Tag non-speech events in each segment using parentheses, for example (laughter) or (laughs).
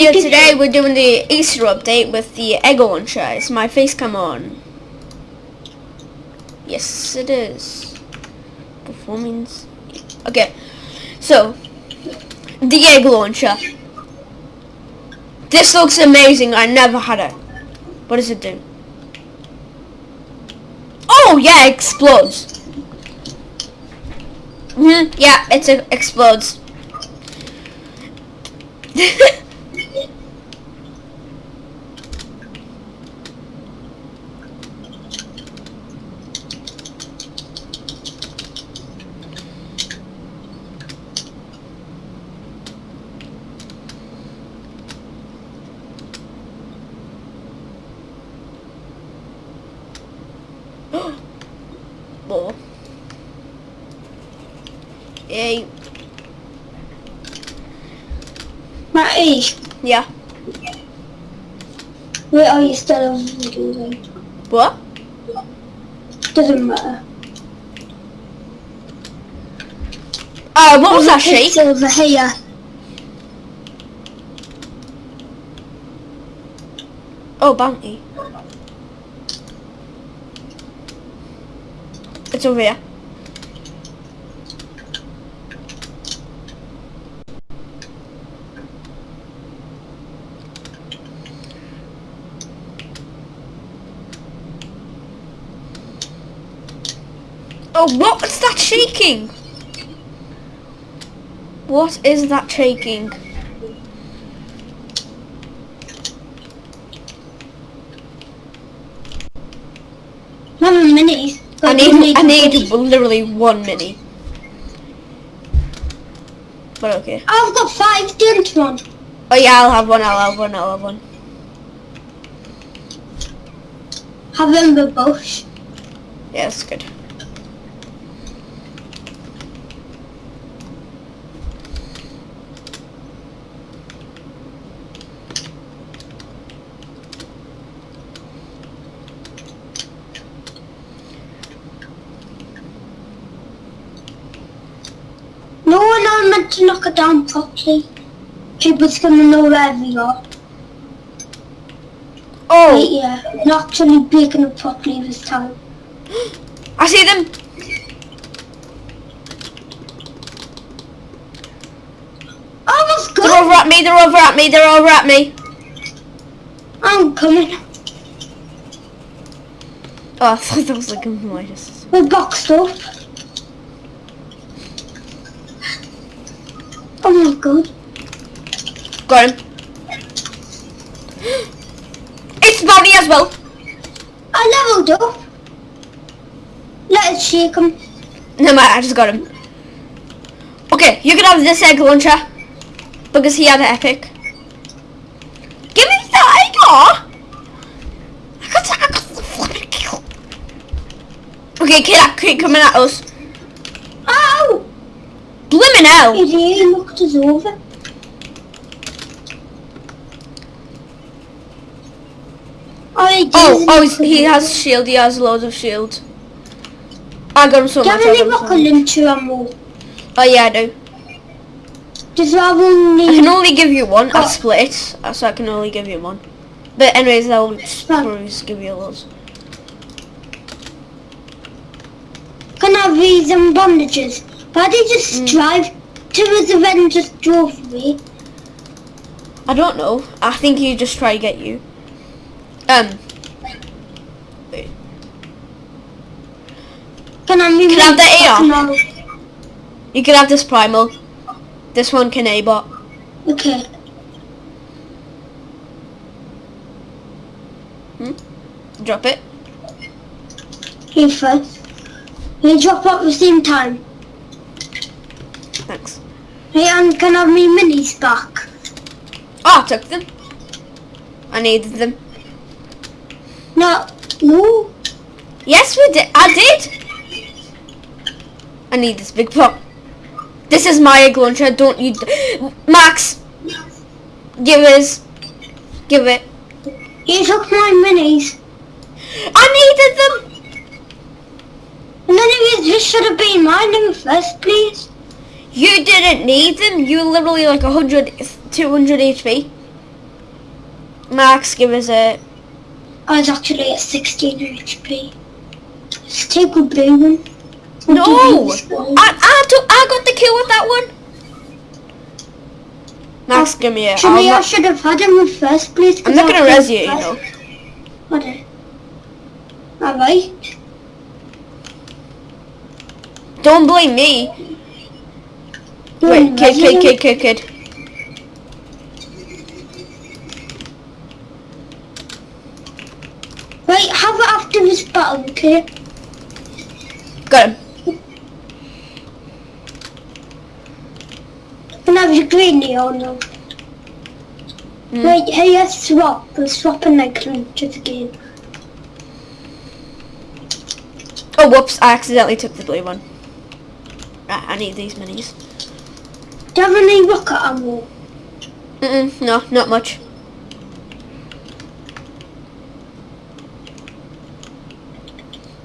video today. We're doing the Easter update with the egg launcher. Is my face come on? Yes, it is. Performance. Okay, so the egg launcher. This looks amazing. I never had it. What does it do? Oh yeah, it explodes. Hmm. Yeah, it explodes. (laughs) More. Yay. Matty, Yeah. Where are you still on video then? What? Doesn't matter. Uh, what was that It's over here. Oh, bounty. It's over here. Oh, what's that shaking? What is that shaking? Not a mini. I but need, I need literally one mini. But okay. I've got five, don't you? Oh yeah, I'll have one, I'll have one, I'll have one. Have them the bush. Yeah, that's good. No are meant to knock it down properly. People's gonna know where we are. Oh, Right, yeah. Not actually breaking it properly this time. (gasps) I see them. Oh, that's They're good. over at me, they're over at me, they're over at me. I'm coming. Oh, I thought (laughs) that was like a minus. We're boxed up. My god. Got him. It's Bonnie as well. I leveled up. Let us shake him. No matter, I just got him. Okay, you can have this egg launcher. Because he had an epic. Give me that egg! aw! I got, I got the flipping kill. Okay, kid, kid coming at us. Blimmin' hell! Idiot, he knocked us over. Oh, he Oh, oh, knock he's, us he has shield, he has loads of shield. I got him so Do you much, have I any so ammo? Oh yeah, I do. Does that only... I can only give you one. I Oh. split it, so I can only give you one. But anyways, I'll just probably just give you loads. Can I have these and bandages? Why did you just Mm. drive to us and then just drove me? I don't know. I think he just try to get you. Um. Wait. Can I move Can I have the back AR? You can have this primal. This one can A-bot. Okay. Drop it. Here first. They drop at the same time. Hey, and can I have me minis back? Oh, I took them. I needed them. No. No. Yes, we did. I did. I need this big pop. This is my egg launcher. Don't you, d- Max? Give us. Give it. You took my minis. I needed them. And then it this should have been mine in the first place. You didn't need them. You were literally like 100, 200 HP. Max, give us a. I was actually at 16 HP. Let's take a blue one. No! I, I, took, I got the kill with that one. Max, give me a. Actually, I'll I should have had him in first place. I'm not gonna played res you, you know. What Alright. Don't blame me. Wait, kid, kid, resident. kid, kid, kid. Right, have it after this battle, okay? Got him. Can I have your greenie or no? Hmm. Wait, hey, let's swap. We're swapping like lunches again. Oh, whoops! I accidentally took the blue one. Right, I need these minis. Do you have any rocket ammo? Mm-mm, no, not much.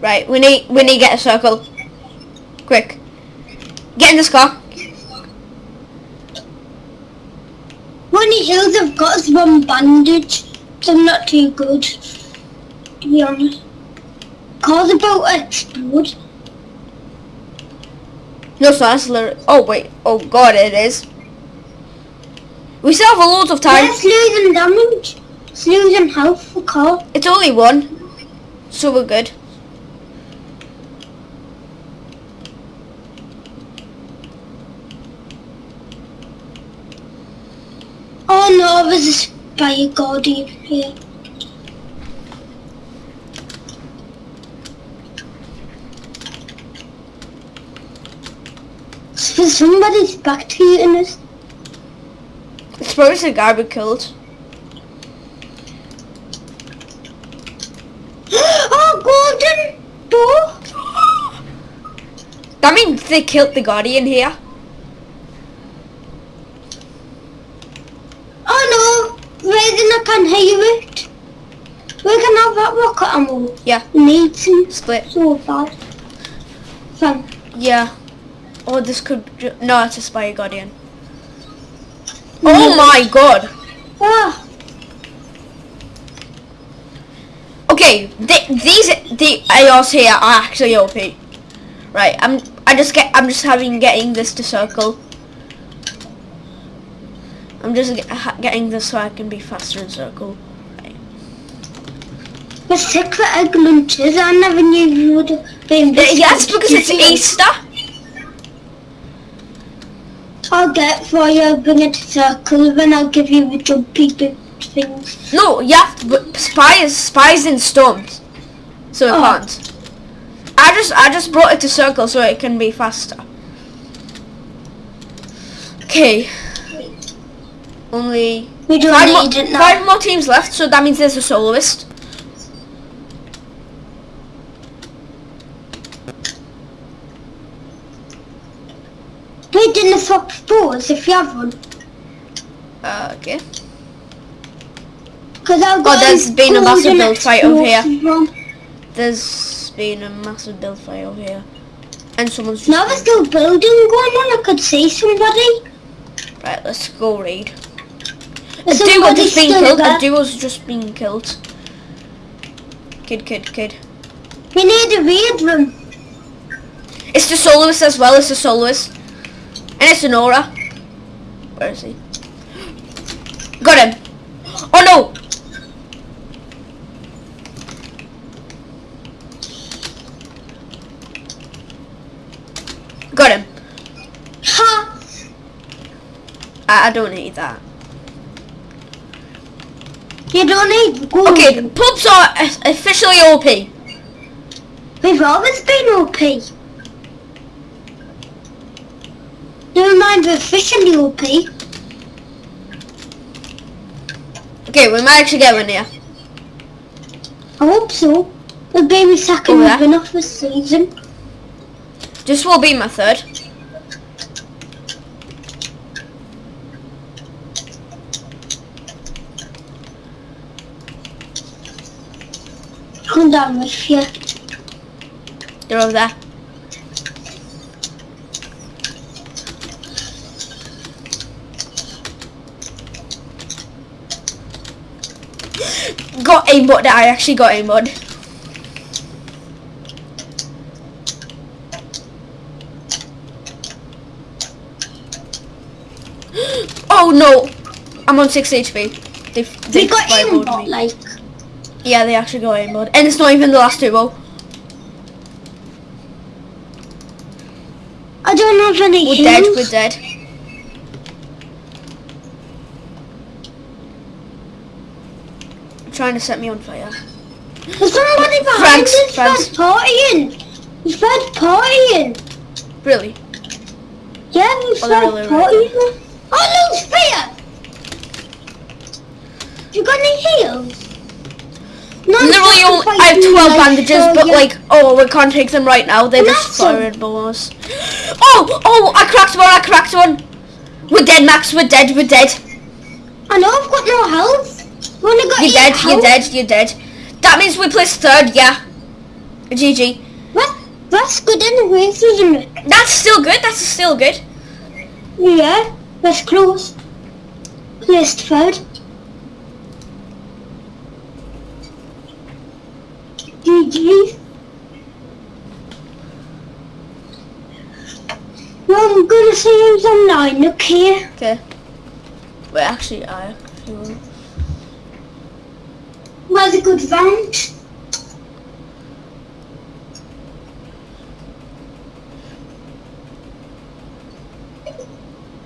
Right, we need we need to get a circle. Quick. Get in this car. Only heals I've got is one bandage. So I'm not too good, to be honest. Car's about to explode. No, not. It's literally- Oh wait. Oh god, it is. We still have a lot of time. It's losing damage. It's losing health for car. It's only one, so we're good. Oh no, there's a spy guardian here. So somebody's back to you in this. It's probably the guy we killed. (gasps) oh, golden door! That means they killed the guardian here. Oh no, Raiden, I can hear it. We can have that rocket ammo. Yeah. We need some Split. so bad. Thank Yeah. Oh, this could. No, it's a spy guardian. Oh my god. Ah, Okay, th these the ARs here are actually OP. Right, I'm. I just get. I'm just having getting this to circle. I'm just get, getting this so I can be faster in circle. Right. the secret egg launchers. I never knew you would have been this Yes, because it's Easter. I'll get for you, bring it to circle, then I'll give you the jumpy things. No, yeah, but spies, spies in storms, so it Oh. can't. I just, I just brought it to circle so it can be faster. Okay. Only We don't five, mo- it now. five more teams left, so that means there's a soloist. We didn't swap if you have one. Uh, okay. Because I've Oh, there's been a massive build fight over here. one. There's been a massive build fight over here, and someone's just Now there's still building going on. I could see somebody. right. Let's go raid. A duo just been killed. there. A duo's just been killed. Kid, kid, kid. We need to raid them. It's the soloist as well. It's the soloist, and it's aura. Where is he? Got him. Oh no! Got him. Ha! I, I don't need that. You don't need gold. Okay, pubs are officially OP. We've always been OP. Never mind, we're officially OP. Okay, we might actually get one here. I hope so. Be my second Over there. win of the oh, season. This will be my third. Come down with you. They're over there. Got aimbot. That I actually got aimbot. (gasps) Oh no! I'm on 6 HP. They, They they got aimbot, like. Yeah, they actually got aimbot. And it's not even the last duo. I don't have any We're dead, we're dead. Trying to set me on fire. There's somebody behind Franks, us Franks. partying. He's third partying. Really? Yeah, he's Oh, really right partying. Oh, no, spear! You got any heals? No, Literally, fighting I have 12 like, bandages, so, but yeah. like, oh, we can't take them right now. They're just Awesome. fireable. Oh, oh, I cracked one, I cracked one. We're dead, Max, we're dead, we're dead. I know I've got no health. I've only got You're dead, you're dead, you're dead. That means we placed third, yeah. GG. That, that's good anyways, isn't it? That's still good, that's still good. Yeah, that's close. Placed third. GG. Well, I'm gonna see you online, okay? Okay. Wait, actually, I will. Was a good round.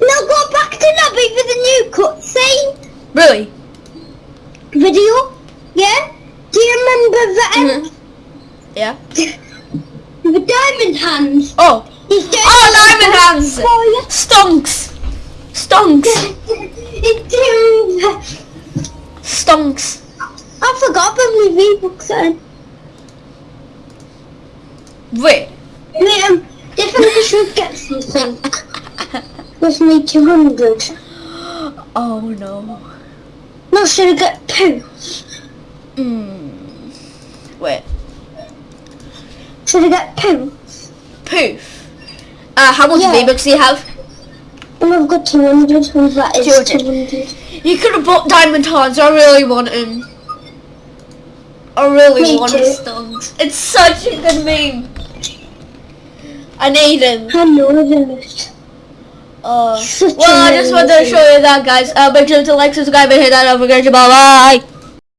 Now go back to lobby for the new cutscene Really? video. Yeah? Do you remember the um, Mhm. Yeah. (laughs) the diamond hands? Oh. He's doing Oh, diamond hands! Stonks! Stonks! (laughs) Stonks! I forgot about my V-Bucks then. Wait. Wait, um, definitely should get something. With me 200. Oh no. No, should I get two? Hmm. Wait. Should I get two? Poof. Uh, how much Yeah. V-Bucks do you have? And I've got 200, so that is 200. 200. You could have bought diamond hands. I really want him. I really Me want too. stonks. It's such a good meme. I need him. I know this. Uh, Such well, I just wanted to show you that, guys. Uh, make sure to like, subscribe, and hit that notification bell. Bye.